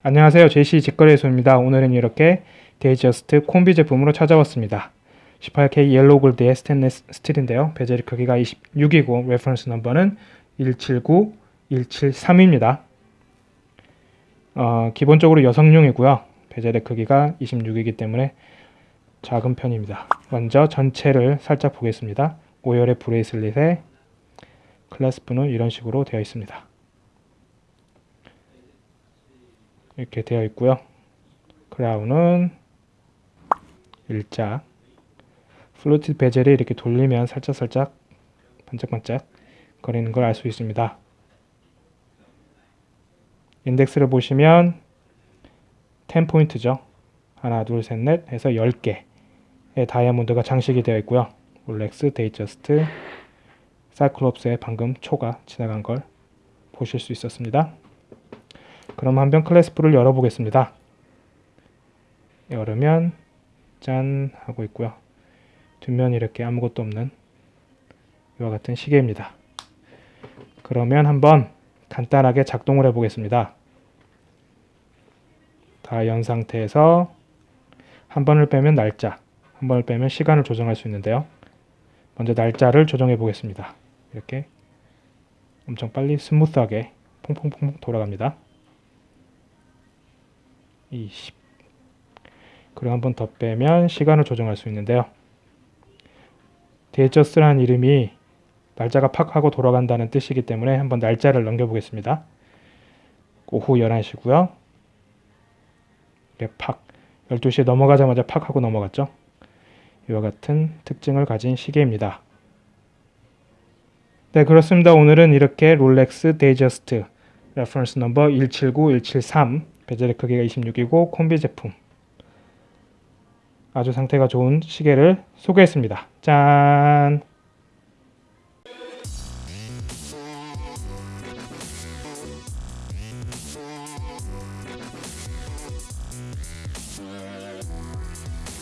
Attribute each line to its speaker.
Speaker 1: 안녕하세요. JC 직거래소입니다. 오늘은 이렇게 Datejust 콤비 제품으로 찾아왔습니다. 18K 옐로우 골드의 스테인리스 스틸인데요. 베젤 크기가 26이고 reference number는 179173입니다. 어, 기본적으로 여성용이고요. 베젤의 크기가 26이기 때문에 작은 편입니다. 먼저 전체를 살짝 보겠습니다. 오열의 bracelet에 clasp는 이런 식으로 되어 있습니다. 이렇게 되어 있고요. 크라운은 일자 fluted bezel이 이렇게 돌리면 살짝살짝 반짝반짝 거리는 걸 알 수 있습니다. 인덱스를 보시면 10포인트죠. 하나, 둘, 셋, 넷 해서 10개의 다이아몬드가 장식이 되어 있고요. 롤렉스, Datejust, cyclops의 방금 초가 지나간 걸 보실 수 있었습니다. 그럼 한번 클래스프를 열어보겠습니다. 열으면 짠 하고 있고요. 뒷면 이렇게 아무것도 없는 이와 같은 시계입니다. 그러면 한번 간단하게 작동을 해보겠습니다. 다 연 상태에서 한 번을 빼면 날짜, 한 번을 빼면 시간을 조정할 수 있는데요. 먼저 날짜를 조정해 보겠습니다. 이렇게 엄청 빨리 스무스하게 퐁퐁퐁 돌아갑니다. 20 그리고 한 번 더 빼면 시간을 조정할 수 있는데요. Datejust라는 이름이 날짜가 팍 하고 돌아간다는 뜻이기 때문에 한번 날짜를 넘겨보겠습니다. 오후 11시고요. 팍 12시에 넘어가자마자 팍 하고 넘어갔죠. 이와 같은 특징을 가진 시계입니다. 네 그렇습니다. 오늘은 이렇게 롤렉스 데이저스트 reference number 179173 bezel의 크기가 26이고 콤비 제품 아주 상태가 좋은 시계를 소개했습니다. 짠!